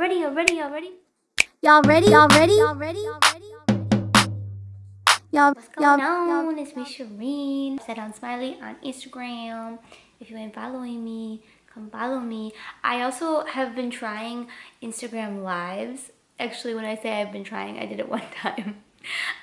ready, already, already? Y'all ready? Y'all ready? Y'all ready? Y'all ready? Y'all, What's y'all, going on? It's me, Shireen. Set on Smiley on Instagram. If you ain't following me, come follow me. I also have been trying Instagram lives. Actually, when I say I've been trying, I did it one time.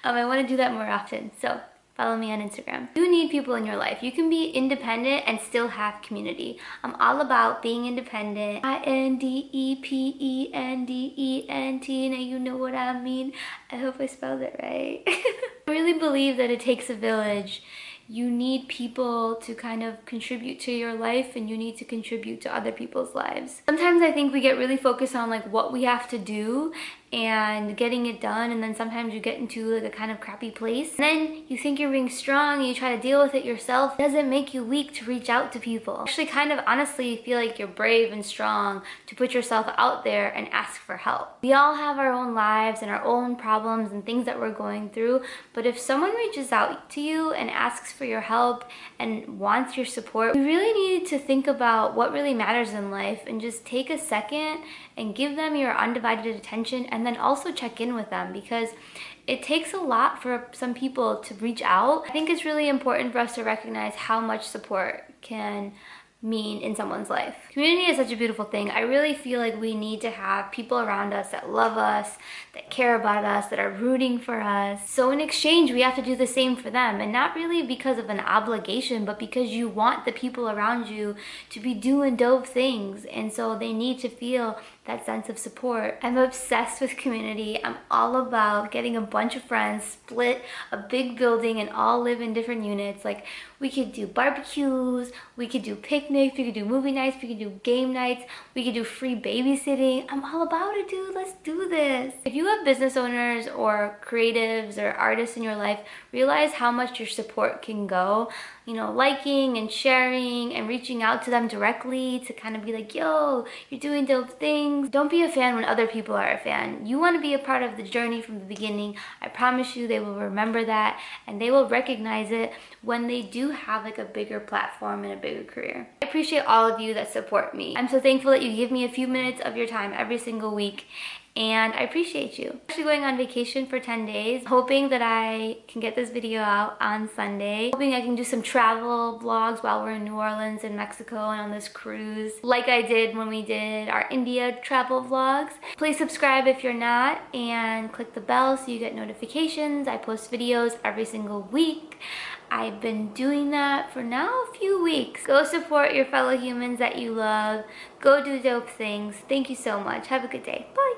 Um, I want to do that more often. So follow me on Instagram. You need people in your life. You can be independent and still have community. I'm all about being independent. I-N-D-E-P-E-N-D-E-N-T. Now you know what I mean. I hope I spelled it right. I really believe that it takes a village you need people to kind of contribute to your life and you need to contribute to other people's lives. Sometimes I think we get really focused on like what we have to do and getting it done and then sometimes you get into like a kind of crappy place. And then you think you're being strong and you try to deal with it yourself. It doesn't make you weak to reach out to people. Actually kind of honestly feel like you're brave and strong to put yourself out there and ask for help. We all have our own lives and our own problems and things that we're going through but if someone reaches out to you and asks for your help and wants your support you really need to think about what really matters in life and just take a second and give them your undivided attention and then also check in with them because it takes a lot for some people to reach out. I think it's really important for us to recognize how much support can mean in someone's life. Community is such a beautiful thing. I really feel like we need to have people around us that love us, that care about us, that are rooting for us. So in exchange, we have to do the same for them and not really because of an obligation, but because you want the people around you to be doing dope things. And so they need to feel that sense of support. I'm obsessed with community. I'm all about getting a bunch of friends, split a big building and all live in different units. Like we could do barbecues, we could do picnics, we could do movie nights, we could do game nights, we could do free babysitting. I'm all about it, dude. Let's do this. If you have business owners or creatives or artists in your life, realize how much your support can go you know, liking and sharing and reaching out to them directly to kind of be like, yo, you're doing dope things. Don't be a fan when other people are a fan. You want to be a part of the journey from the beginning. I promise you they will remember that and they will recognize it when they do have like a bigger platform and a bigger career. Appreciate all of you that support me. I'm so thankful that you give me a few minutes of your time every single week and I appreciate you. I'm actually going on vacation for 10 days, hoping that I can get this video out on Sunday. Hoping I can do some travel vlogs while we're in New Orleans and Mexico and on this cruise, like I did when we did our India travel vlogs. Please subscribe if you're not and click the bell so you get notifications. I post videos every single week. I've been doing that for now a few weeks. Go support your fellow humans that you love. Go do dope things. Thank you so much. Have a good day. Bye.